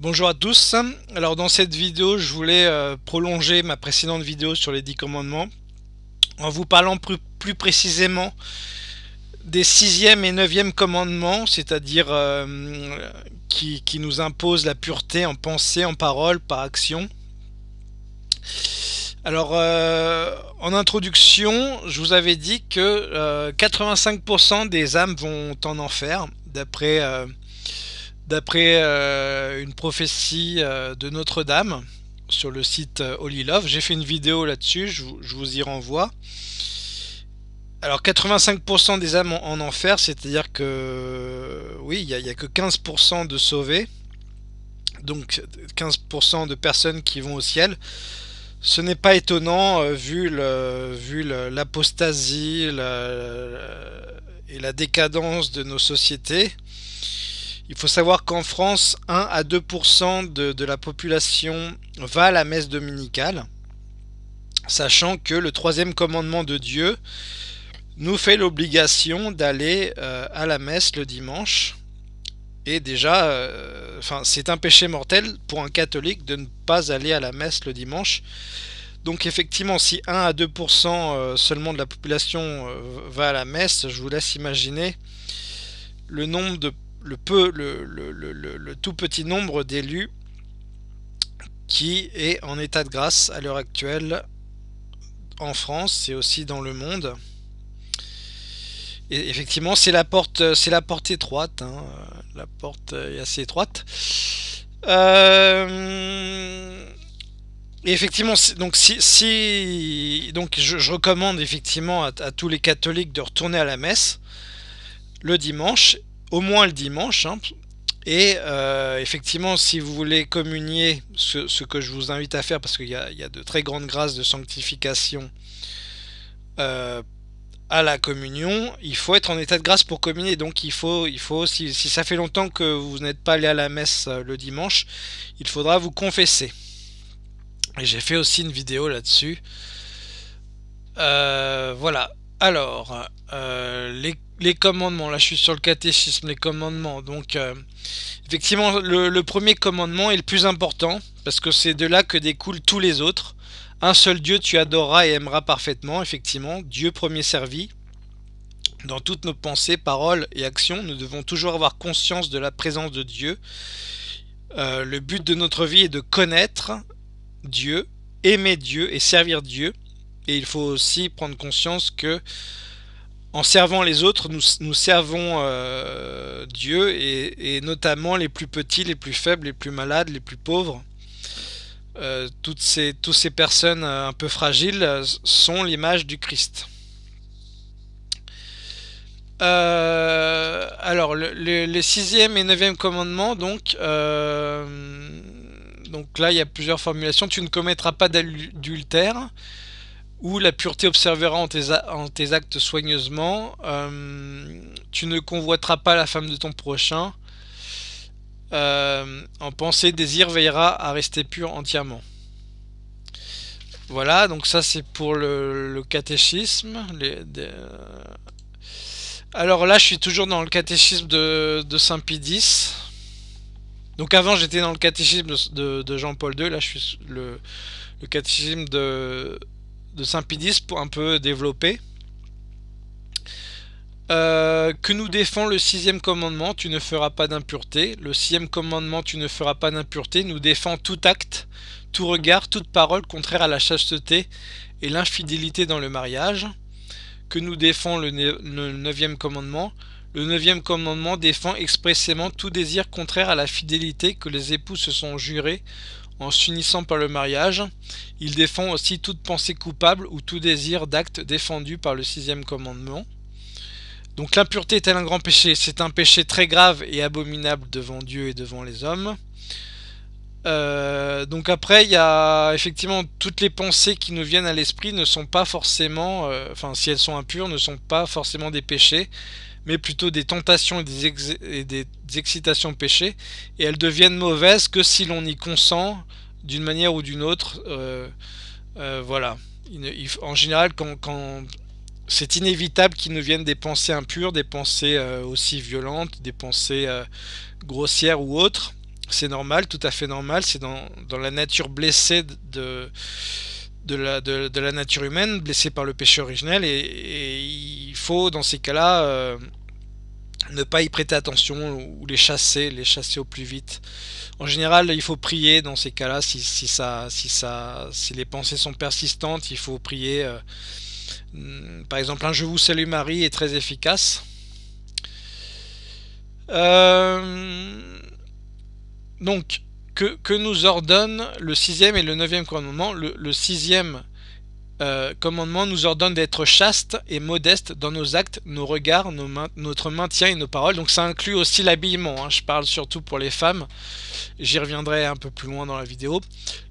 Bonjour à tous, alors dans cette vidéo je voulais euh, prolonger ma précédente vidéo sur les 10 commandements en vous parlant plus, précisément des 6e et 9e commandements, c'est-à-dire euh, qui, nous imposent la pureté en pensée, en parole, par action. Alors euh, en introduction je vous avais dit que 85% des âmes vont en enfer d'après d'après euh, une prophétie euh, de Notre-Dame sur le site euh, Holy Love. J'ai fait une vidéo là-dessus, je, vous y renvoie. Alors 85% des âmes en, enfer, c'est-à-dire que oui, il n'y a, que 15% de sauvés, donc 15% de personnes qui vont au ciel. Ce n'est pas étonnant vu l'apostasie et la décadence de nos sociétés. Il faut savoir qu'en France, 1 à 2% de, la population va à la messe dominicale, sachant que le troisième commandement de Dieu nous fait l'obligation d'aller euh, à la messe le dimanche. Et déjà, euh, c'est un péché mortel pour un catholique de ne pas aller à la messe le dimanche. Donc effectivement, si 1 à 2% euh, seulement de la population va à la messe, je vous laisse imaginer le nombre de le, peu, le, tout petit nombre d'élus qui est en état de grâce à l'heure actuelle en France et aussi dans le monde. Et effectivement, c'est la porte, c'est la porte étroite. Hein. La porte est assez étroite. Euh, et effectivement, donc si, donc je, recommande effectivement à, tous les catholiques de retourner à la messe le dimanche au moins le dimanche. Hein. Et euh, effectivement, si vous voulez communier, ce, que je vous invite à faire, parce qu'il y, a de très grandes grâces de sanctification euh, à la communion, il faut être en état de grâce pour communier. Donc il faut, si ça fait longtemps que vous n'êtes pas allé à la messe euh, le dimanche, il faudra vous confesser. Et j'ai fait aussi une vidéo là-dessus. voilà. Alors, les les commandements, là je suis sur le catéchisme, les commandements, donc euh, effectivement le, premier commandement est le plus important, parce que c'est de là que découlent tous les autres. Un seul Dieu tu adoreras et aimeras parfaitement, effectivement, Dieu premier servi. Dans toutes nos pensées, paroles et actions, nous devons toujours avoir conscience de la présence de Dieu. Euh, le but de notre vie est de connaître Dieu, aimer Dieu et servir Dieu. Et il faut aussi prendre conscience que en servant les autres, nous, servons euh, Dieu et, notamment les plus petits, les plus faibles, les plus malades, les plus pauvres. Euh, toutes, ces, personnes euh, un peu fragiles sont l'image du Christ. alors, les sixième et neuvième commandements, donc, donc là, il y a plusieurs formulations. Tu ne commettras pas d'adultère ou la pureté observera en tes, actes soigneusement. Euh, tu ne convoiteras pas la femme de ton prochain. Euh, en pensée, désir veillera à rester pur entièrement. Voilà, donc ça c'est pour le, catéchisme. Alors là, je suis toujours dans le catéchisme de, Saint Pie Donc avant, j'étais dans le catéchisme de, Jean-Paul II. Là, je suis le catéchisme de, de Saint-Pédis pour un peu développer. Euh, que nous défend le sixième commandement, tu ne feras pas d'impureté. Le sixième commandement, tu ne feras pas d'impureté, nous défend tout acte, tout regard, toute parole contraire à la chasteté et l'infidélité dans le mariage. Que nous défend le, le neuvième commandement. Le neuvième commandement défend expressément tout désir contraire à la fidélité que les époux se sont jurés en s'unissant par le mariage. Il défend aussi toute pensée coupable ou tout désir d'acte défendu par le sixième commandement. Donc l'impureté est-elle un grand péché C'est un péché très grave et abominable devant Dieu et devant les hommes. Euh, donc après, il y a effectivement toutes les pensées qui nous viennent à l'esprit ne sont pas forcément, euh, enfin si elles sont impures, ne sont pas forcément des péchés mais plutôt des tentations et des, excitations péchées, et elles deviennent mauvaises que si l'on y consent d'une manière ou d'une autre. Euh, voilà. en général, quand, c'est inévitable qu'il nous viennent des pensées impures, des pensées aussi violentes, des pensées grossières ou autres. C'est normal, tout à fait normal, c'est dans, la nature blessée de, la, nature humaine, blessée par le péché originel, et, il faut dans ces cas-là euh, ne pas y prêter attention ou les chasser, les chasser au plus vite. En général, il faut prier dans ces cas-là, si, ça, si, si les pensées sont persistantes, il faut prier. Euh, hmm, par exemple, un Je vous salue Marie est très efficace. Euh, donc, que, nous ordonne le sixième et le neuvième commandement Le, sixième euh, commandement nous ordonne d'être chaste et modeste dans nos actes, nos regards, notre maintien et nos paroles. Donc ça inclut aussi l'habillement. Hein. Je parle surtout pour les femmes. J'y reviendrai un peu plus loin dans la vidéo.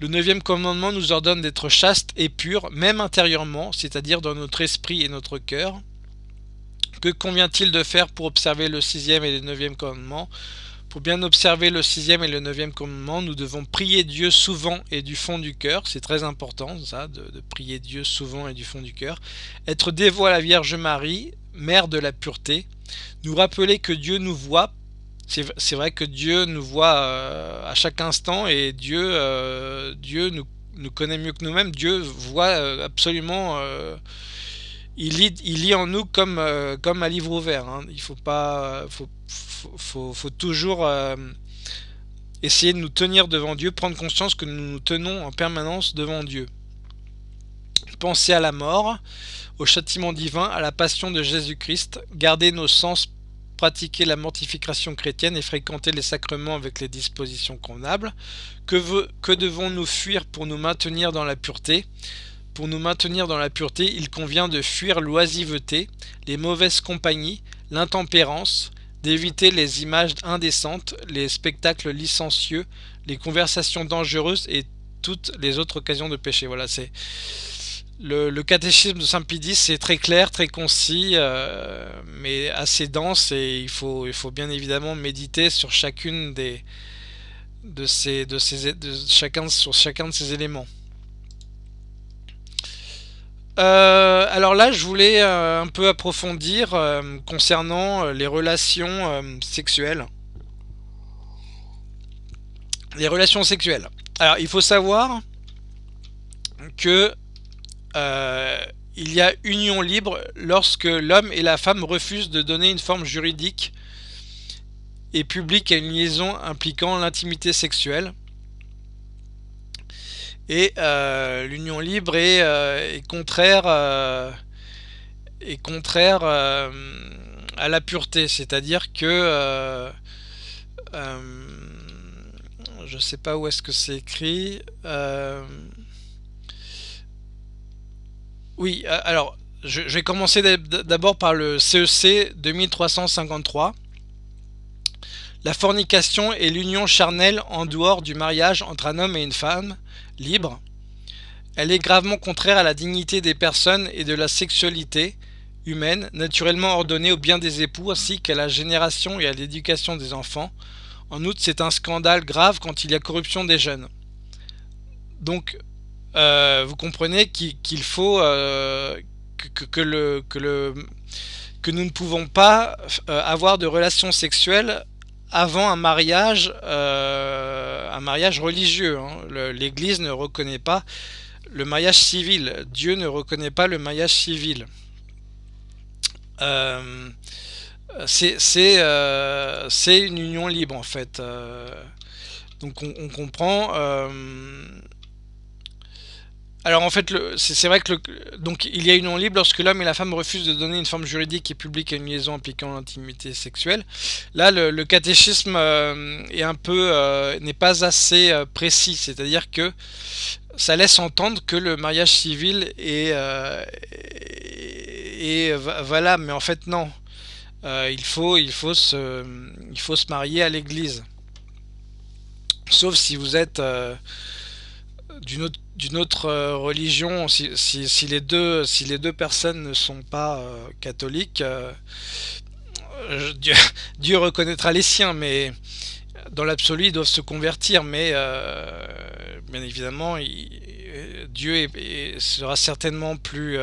Le neuvième commandement nous ordonne d'être chaste et pur, même intérieurement, c'est-à-dire dans notre esprit et notre cœur. Que convient-il de faire pour observer le sixième et le neuvième commandement? Pour bien observer le sixième et le neuvième commandement, nous devons prier Dieu souvent et du fond du cœur. C'est très important, ça, de, prier Dieu souvent et du fond du cœur. Être dévoi à la Vierge Marie, mère de la pureté. Nous rappeler que Dieu nous voit. C'est vrai que Dieu nous voit euh, à chaque instant et Dieu, euh, Dieu nous, nous, connaît mieux que nous-mêmes. Dieu voit euh, absolument il lit, en nous comme, comme un livre ouvert. Hein. Il faut pas, faut, toujours euh, essayer de nous tenir devant Dieu, prendre conscience que nous nous tenons en permanence devant Dieu. Penser à la mort, au châtiment divin, à la passion de Jésus-Christ, garder nos sens, pratiquer la mortification chrétienne et fréquenter les sacrements avec les dispositions convenables. Que, que devons-nous fuir pour nous maintenir dans la pureté? Pour nous maintenir dans la pureté, il convient de fuir l'oisiveté, les mauvaises compagnies, l'intempérance, d'éviter les images indécentes, les spectacles licencieux, les conversations dangereuses et toutes les autres occasions de péché. Voilà, c'est le, catéchisme de Saint Pidis, c'est très clair, très concis, euh, mais assez dense et il faut, il faut bien évidemment méditer sur chacune des de ces, de ces, de chacun sur chacun de ces éléments. Euh, alors là, je voulais euh, un peu approfondir euh, concernant les relations sexuelles. Les relations sexuelles. Alors, il faut savoir que il y a union libre lorsque l'homme et la femme refusent de donner une forme juridique et publique à une liaison impliquant l'intimité sexuelle. Et euh, l'union libre est, euh, contraire, euh, est contraire à la pureté, c'est-à-dire que je ne sais pas où est-ce que c'est écrit. oui, alors je, je vais commencer d'abord par le CEC 2353. La fornication est l'union charnelle en dehors du mariage entre un homme et une femme, libre. Elle est gravement contraire à la dignité des personnes et de la sexualité humaine, naturellement ordonnée au bien des époux ainsi qu'à la génération et à l'éducation des enfants. En outre, c'est un scandale grave quand il y a corruption des jeunes. Donc, euh, vous comprenez qu'il faut euh, que, nous ne pouvons pas euh, avoir de relations sexuelles avant un mariage, euh, un mariage religieux. Hein. L'Église ne reconnaît pas le mariage civil. Dieu ne reconnaît pas le mariage civil. Euh, euh, c'est une union libre en fait. donc on, comprend. Alors en fait, c'est vrai que donc il y a une union libre lorsque l'homme et la femme refusent de donner une forme juridique et publique à une liaison impliquant l'intimité sexuelle. Là, le, catéchisme euh, est euh, n'est pas assez euh, précis, c'est-à-dire que ça laisse entendre que le mariage civil est, est valable, mais en fait non. il faut il faut se il faut se marier à l'église. Sauf si vous êtes d'une autre euh, religion, si, les deux, personnes ne sont pas euh, catholiques, euh, Dieu, reconnaîtra les siens, mais dans l'absolu, ils doivent se convertir. Mais bien évidemment, Dieu sera certainement plus,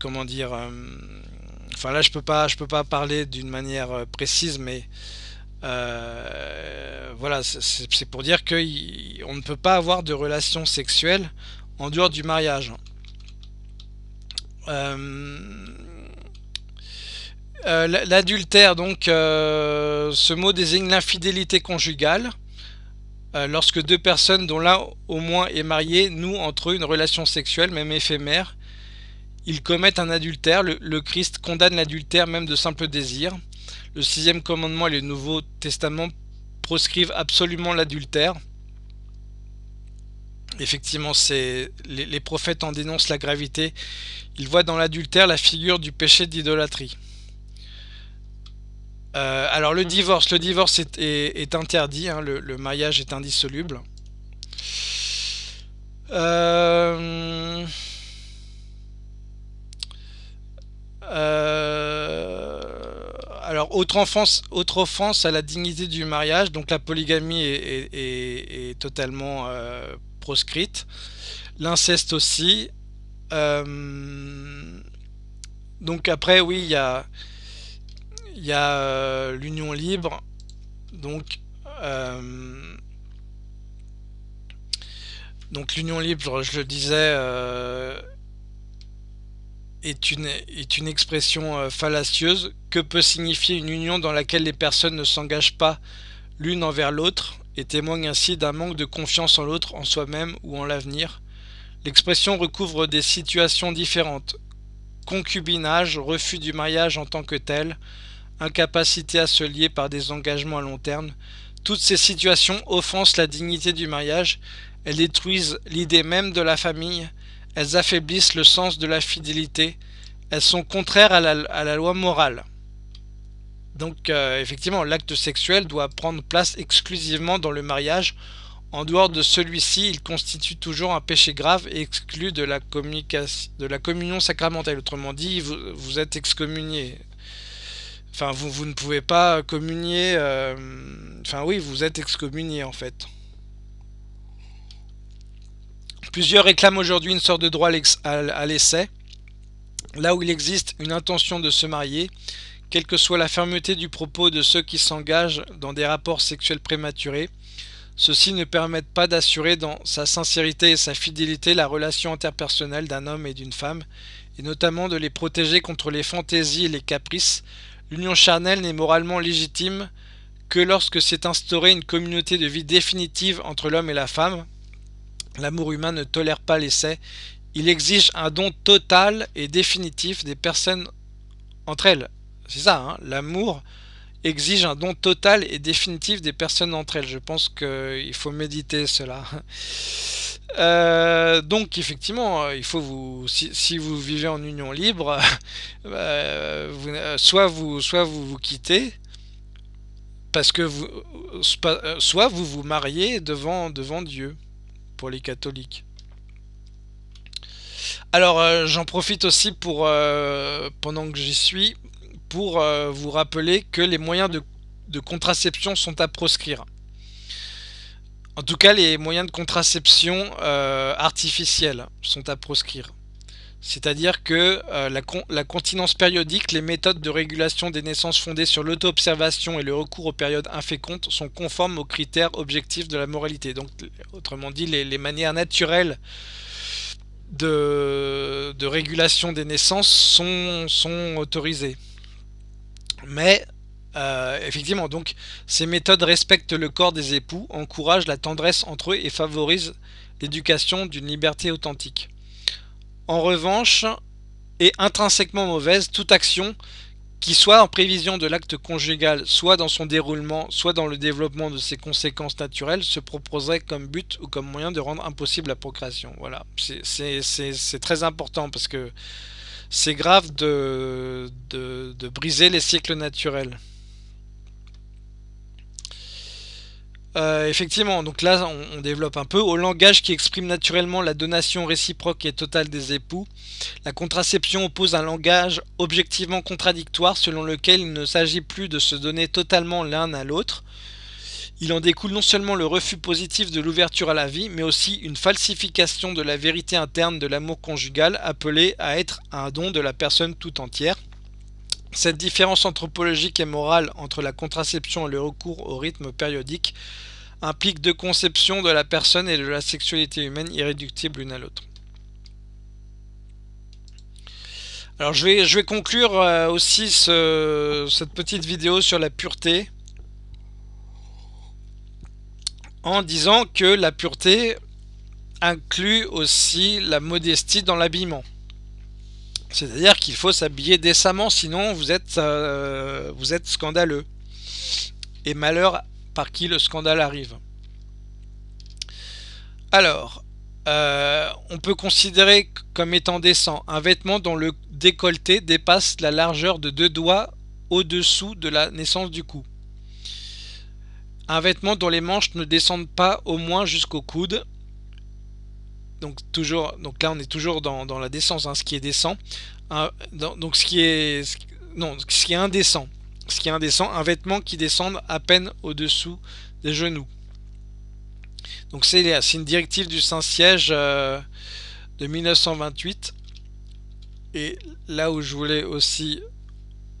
comment dire, enfin là, je peux peux pas parler d'une manière précise, mais voilà, c'est pour dire qu'on ne peut pas avoir de relations sexuelles en dehors du mariage. L'adultère, donc, ce mot désigne l'infidélité conjugale. Euh, lorsque deux personnes dont l'un au moins est marié nouent entre eux une relation sexuelle, même éphémère, ils commettent un adultère. Le, Christ condamne l'adultère même de simple désir. Le sixième commandement et le Nouveau Testament proscrivent absolument l'adultère. Effectivement, c'est les, les prophètes en dénoncent la gravité. Ils voient dans l'adultère la figure du péché d'idolâtrie. Euh, alors le divorce, le divorce est, interdit, hein, le, mariage est indissoluble. Euh, autre offense, autre offense à la dignité du mariage, donc la polygamie est, totalement proscrite, l'inceste aussi. donc après oui il y a euh, l'union libre, donc euh, donc l'union libre, je le disais, euh, est, une, est une expression fallacieuse. Que peut signifier une union dans laquelle les personnes ne s'engagent pas l'une envers l'autre et témoignent ainsi d'un manque de confiance en l'autre, en soi-même ou en l'avenir? L'expression recouvre des situations différentes. Concubinage, refus du mariage en tant que tel, incapacité à se lier par des engagements à long terme. Toutes ces situations offensent la dignité du mariage, elles détruisent l'idée même de la famille, elles affaiblissent le sens de la fidélité, elles sont contraires à la, loi morale. Donc euh, effectivement, l'acte sexuel doit prendre place exclusivement dans le mariage. En dehors de celui-ci, il constitue toujours un péché grave et exclu de la, de la communion sacramentelle. Autrement dit, vous, êtes excommunié. Enfin, vous, ne pouvez pas communier... Euh, enfin oui, vous êtes excommunié en fait. Plusieurs réclament aujourd'hui une sorte de droit à l'essai. Là où il existe une intention de se marier, quelle que soit la fermeté du propos de ceux qui s'engagent dans des rapports sexuels prématurés, ceux-ci ne permettent pas d'assurer dans sa sincérité et sa fidélité la relation interpersonnelle d'un homme et d'une femme, et notamment de les protéger contre les fantaisies et les caprices, L'union charnelle n'est moralement légitime que lorsque s'est instaurée une communauté de vie définitive entre l'homme et la femme. L'amour humain ne tolère pas l'essai. Il exige un don total et définitif des personnes entre elles. C'est ça, hein l'amour exige un don total et définitif des personnes entre elles. Je pense qu'il faut méditer cela. Euh, donc effectivement, euh, si, vous vivez en union libre, euh, soit vous, soit vous vous quittez, parce que vous, soit vous vous mariez devant, devant Dieu, les catholiques. Alors j'en profite aussi pour, pendant que j'y suis, pour vous rappeler que les moyens de contraception sont à proscrire. En tout cas, les moyens de contraception euh, artificielle sont à proscrire. C'est-à-dire que euh, la, continence périodique, les méthodes de régulation des naissances fondées sur l'auto-observation et le recours aux périodes infécondes sont conformes aux critères objectifs de la moralité. Donc, autrement dit, les, manières naturelles de, régulation des naissances sont, autorisées. Mais euh, effectivement, donc ces méthodes respectent le corps des époux, encouragent la tendresse entre eux et favorisent l'éducation d'une liberté authentique. En revanche, est intrinsèquement mauvaise toute action qui soit en prévision de l'acte conjugal, soit dans son déroulement, soit dans le développement de ses conséquences naturelles, se proposerait comme but ou comme moyen de rendre impossible la procréation. Voilà, c'est très important parce que c'est grave de, briser les cycles naturels. Euh, effectivement, donc là on, développe un peu. Au langage qui exprime naturellement la donation réciproque et totale des époux, la contraception oppose un langage objectivement contradictoire selon lequel il ne s'agit plus de se donner totalement l'un à l'autre. Il en découle non seulement le refus positif de l'ouverture à la vie, mais aussi une falsification de la vérité interne de l'amour conjugal appelé à être un don de la personne tout entière. Cette différence anthropologique et morale entre la contraception et le recours au rythme périodique implique deux conceptions de la personne et de la sexualité humaine irréductibles l'une à l'autre. Alors je vais, conclure euh, aussi cette petite vidéo sur la pureté en disant que la pureté inclut aussi la modestie dans l'habillement. C'est-à-dire qu'il faut s'habiller décemment, sinon vous êtes, euh, vous êtes scandaleux. Et malheur par qui le scandale arrive. Alors, euh, on peut considérer comme étant décent un vêtement dont le décolleté dépasse la largeur de deux doigts au-dessous de la naissance du cou. Un vêtement dont les manches ne descendent pas au moins jusqu'au coude. Donc, toujours, donc là on est toujours dans, la décence, hein, ce qui est décent. donc ce qui est, non, ce qui est indécent. Ce qui est indécent, un vêtement qui descende à peine au-dessous des genoux. Donc c'est une directive du Saint-Siège euh, de 1928. Et là où je voulais aussi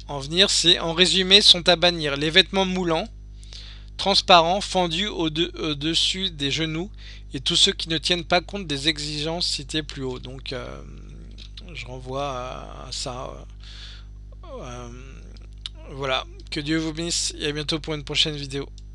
en venir, c'est en résumé sont à bannir les vêtements moulants, transparents, fendus au-dessus des genoux et tous ceux qui ne tiennent pas compte des exigences citées plus haut. Donc euh, je renvoie à, ça. Euh, voilà, que Dieu vous bénisse et à bientôt pour une prochaine vidéo.